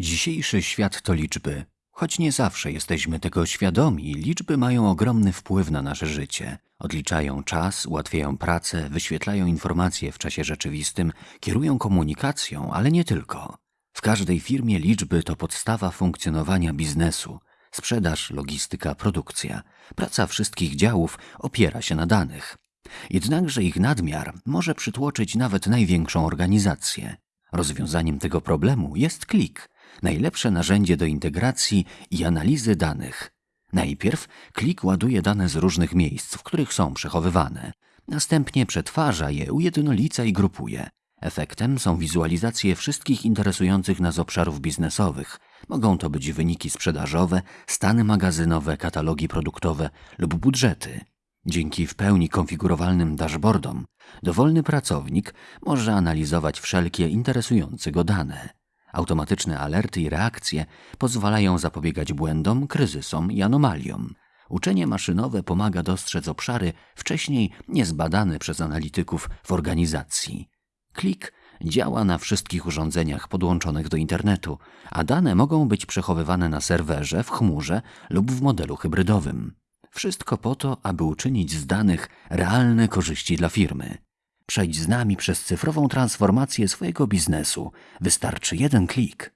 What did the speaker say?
Dzisiejszy świat to liczby. Choć nie zawsze jesteśmy tego świadomi, liczby mają ogromny wpływ na nasze życie. Odliczają czas, ułatwiają pracę, wyświetlają informacje w czasie rzeczywistym, kierują komunikacją, ale nie tylko. W każdej firmie liczby to podstawa funkcjonowania biznesu. Sprzedaż, logistyka, produkcja. Praca wszystkich działów opiera się na danych. Jednakże ich nadmiar może przytłoczyć nawet największą organizację. Rozwiązaniem tego problemu jest klik, najlepsze narzędzie do integracji i analizy danych. Najpierw klik ładuje dane z różnych miejsc, w których są przechowywane. Następnie przetwarza je, ujednolica i grupuje. Efektem są wizualizacje wszystkich interesujących nas obszarów biznesowych. Mogą to być wyniki sprzedażowe, stany magazynowe, katalogi produktowe lub budżety. Dzięki w pełni konfigurowalnym dashboardom dowolny pracownik może analizować wszelkie interesujące go dane. Automatyczne alerty i reakcje pozwalają zapobiegać błędom, kryzysom i anomaliom. Uczenie maszynowe pomaga dostrzec obszary wcześniej niezbadane przez analityków w organizacji. Klik działa na wszystkich urządzeniach podłączonych do internetu, a dane mogą być przechowywane na serwerze, w chmurze lub w modelu hybrydowym. Wszystko po to, aby uczynić z danych realne korzyści dla firmy. Przejdź z nami przez cyfrową transformację swojego biznesu. Wystarczy jeden klik.